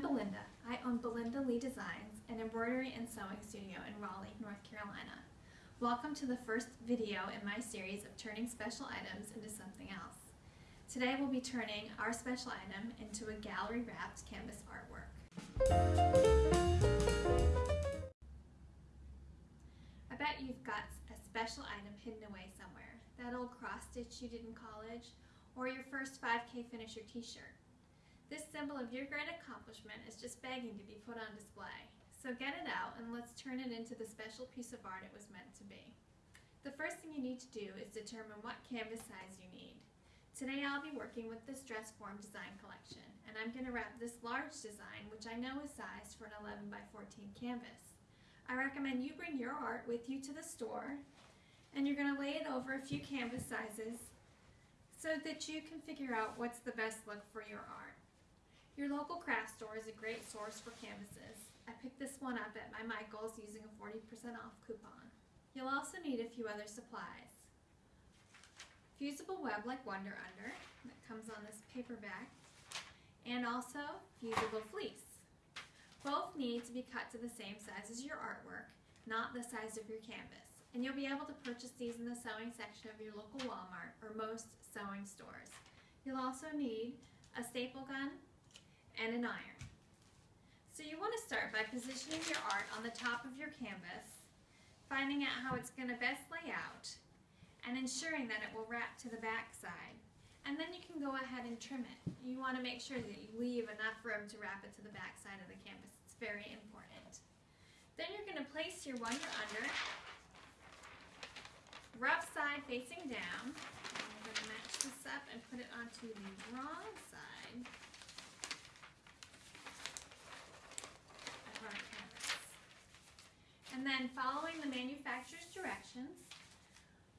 I'm Belinda. I own Belinda Lee Designs, an embroidery and sewing studio in Raleigh, North Carolina. Welcome to the first video in my series of turning special items into something else. Today we'll be turning our special item into a gallery wrapped canvas artwork. I bet you've got a special item hidden away somewhere. That old cross stitch you did in college, or your first 5K finisher t-shirt. This symbol of your great accomplishment is just begging to be put on display. So get it out and let's turn it into the special piece of art it was meant to be. The first thing you need to do is determine what canvas size you need. Today I'll be working with this dress form design collection and I'm going to wrap this large design which I know is sized for an 11 by 14 canvas. I recommend you bring your art with you to the store and you're going to lay it over a few canvas sizes so that you can figure out what's the best look for your art. Your local craft store is a great source for canvases. I picked this one up at my Michael's using a 40% off coupon. You'll also need a few other supplies. Fusible web like Wonder Under that comes on this paperback and also fusible fleece. Both need to be cut to the same size as your artwork, not the size of your canvas. And you'll be able to purchase these in the sewing section of your local Walmart or most sewing stores. You'll also need a staple gun, and an iron. So you want to start by positioning your art on the top of your canvas, finding out how it's going to best lay out, and ensuring that it will wrap to the back side. And then you can go ahead and trim it. You want to make sure that you leave enough room to wrap it to the back side of the canvas. It's very important. Then you're going to place your wonder under, rough side facing down. I'm going to match this up and put it onto the wrong side. And then following the manufacturer's directions,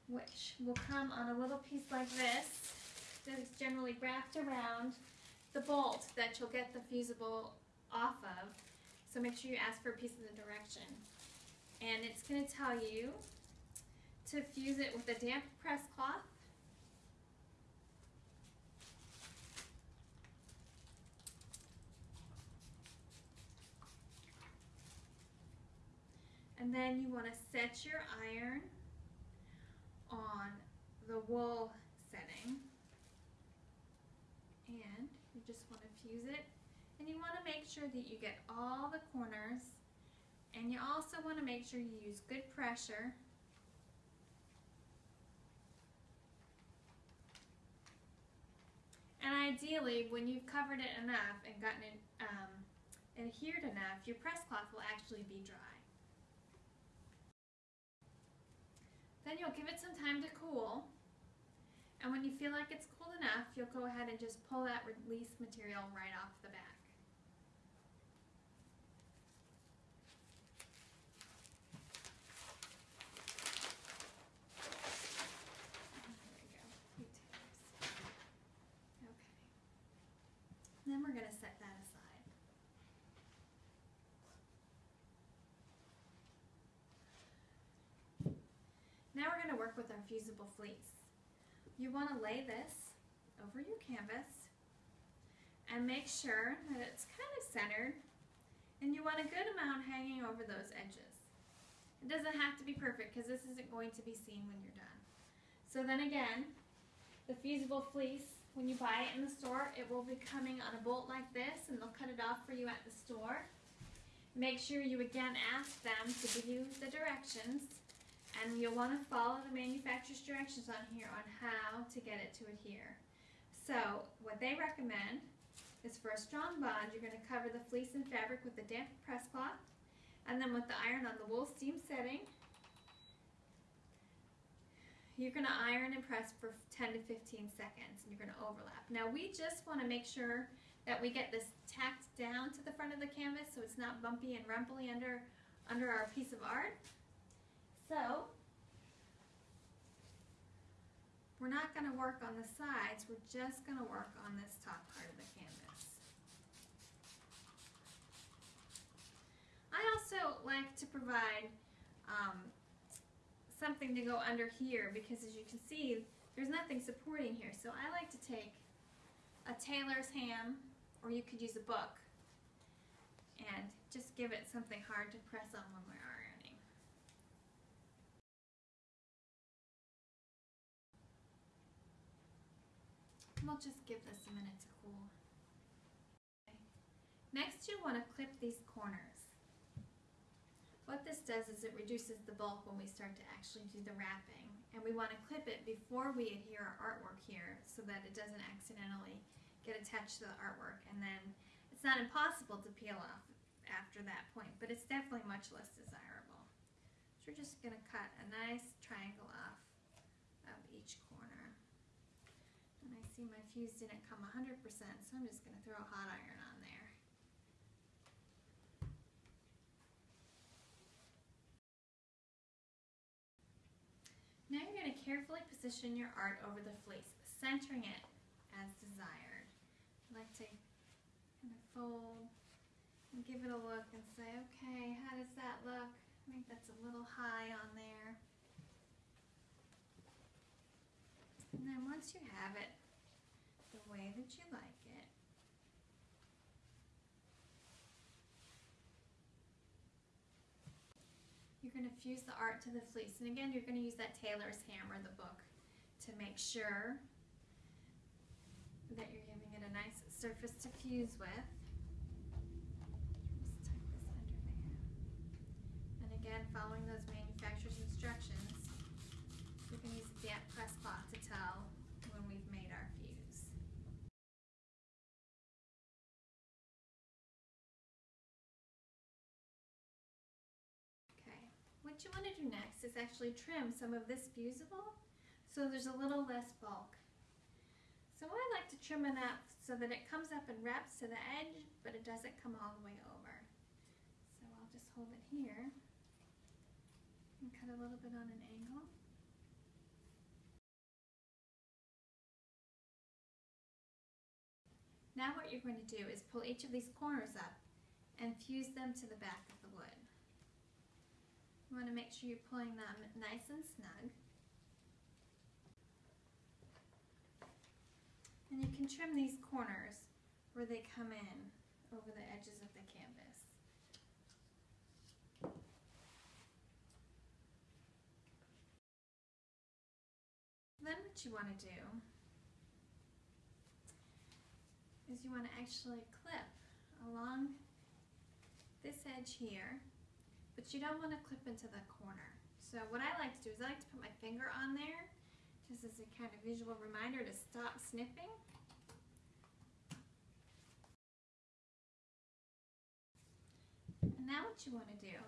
which will come on a little piece like this, that is generally wrapped around the bolt that you'll get the fusible off of. So make sure you ask for a piece of the direction. And it's going to tell you to fuse it with a damp press cloth Then you want to set your iron on the wool setting. And you just want to fuse it. And you want to make sure that you get all the corners. And you also want to make sure you use good pressure. And ideally, when you've covered it enough and gotten it um, adhered enough, your press cloth will actually be dry. Then you'll give it some time to cool. And when you feel like it's cool enough, you'll go ahead and just pull that release material right off the back. Then we're going to set that aside. Now we're going to work with our fusible fleece. You want to lay this over your canvas and make sure that it's kind of centered and you want a good amount hanging over those edges. It doesn't have to be perfect because this isn't going to be seen when you're done. So then again, the fusible fleece, when you buy it in the store, it will be coming on a bolt like this and they'll cut it off for you at the store. Make sure you again ask them to give you the directions and you'll want to follow the manufacturer's directions on here on how to get it to adhere. So what they recommend is for a strong bond, you're going to cover the fleece and fabric with a damp press cloth, and then with the iron on the wool steam setting, you're going to iron and press for 10 to 15 seconds, and you're going to overlap. Now we just want to make sure that we get this tacked down to the front of the canvas so it's not bumpy and rumply under, under our piece of art. So, we're not going to work on the sides, we're just going to work on this top part of the canvas. I also like to provide um, something to go under here because as you can see, there's nothing supporting here. So I like to take a tailor's ham, or you could use a book, and just give it something hard to press on when we're We'll just give this a minute to cool. Okay. Next you want to clip these corners. What this does is it reduces the bulk when we start to actually do the wrapping. And we want to clip it before we adhere our artwork here so that it doesn't accidentally get attached to the artwork and then it's not impossible to peel off after that point, but it's definitely much less desirable. So we're just going to cut a nice triangle off of each corner. And I see my fuse didn't come 100%, so I'm just going to throw a hot iron on there. Now you're going to carefully position your art over the fleece, centering it as desired. I like to kind of fold and give it a look and say, okay, how does that look? I think that's a little high on there. And then once you have it way that you like it, you're going to fuse the art to the fleece. And again, you're going to use that tailor's hammer, the book, to make sure that you're giving it a nice surface to fuse with. And again, following those manufacturer's instructions, we can use a damp press cloth to tell when we've made our fuse. Okay, what you want to do next is actually trim some of this fusible so there's a little less bulk. So I like to trim it up so that it comes up and wraps to the edge, but it doesn't come all the way over. So I'll just hold it here and cut a little bit on an angle. Now what you're going to do is pull each of these corners up and fuse them to the back of the wood. You want to make sure you're pulling them nice and snug. And you can trim these corners where they come in over the edges of the canvas. Then what you want to do is you want to actually clip along this edge here, but you don't want to clip into the corner. So what I like to do is I like to put my finger on there just as a kind of visual reminder to stop snipping. And now what you want to do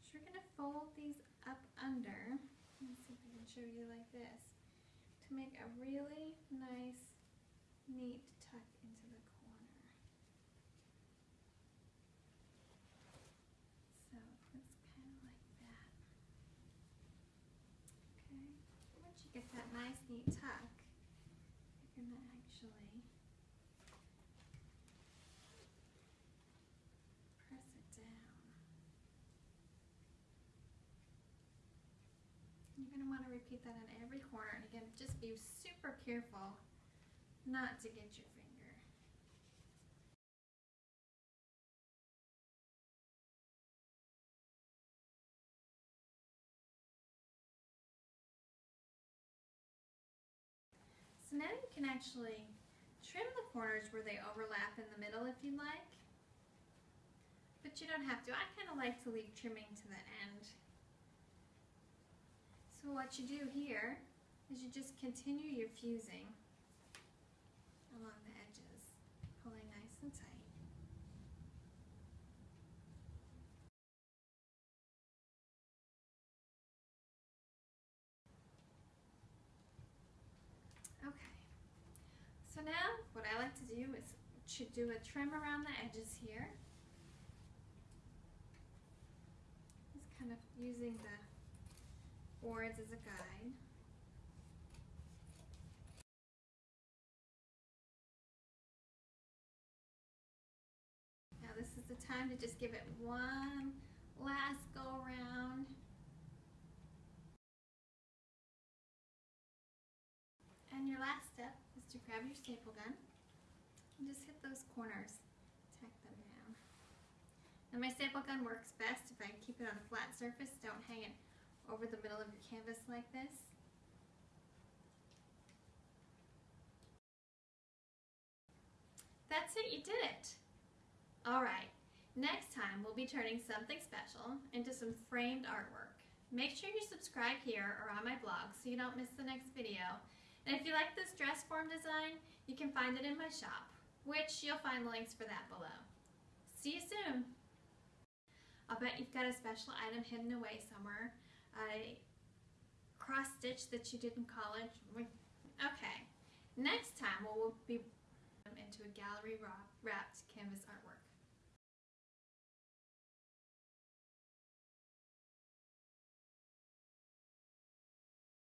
is you're going to fold these up under, let's see if I can show you like this, to make a really nice, neat tuck into the corner. So it's kind of like that. Okay, once you get that nice, neat tuck, you're to actually press it down. You're want to repeat that on every corner. And again, just be super careful not to get your So now you can actually trim the corners where they overlap in the middle if you'd like. But you don't have to. I kind of like to leave trimming to the end. So what you do here is you just continue your fusing along the edges, pulling nice and tight. Okay, so now what I like to do is to do a trim around the edges here. Just kind of using the boards as a guide. Now this is the time to just give it one last go around. And your last step is to grab your staple gun and just hit those corners, tack them down. And my staple gun works best if I keep it on a flat surface, don't hang it over the middle of your canvas like this. That's it, you did it! Alright, next time we'll be turning something special into some framed artwork. Make sure you subscribe here or on my blog so you don't miss the next video. And if you like this dress form design, you can find it in my shop, which you'll find the links for that below. See you soon! I'll bet you've got a special item hidden away somewhere. A cross stitch that you did in college. Okay, next time we'll be into a gallery wrapped canvas artwork.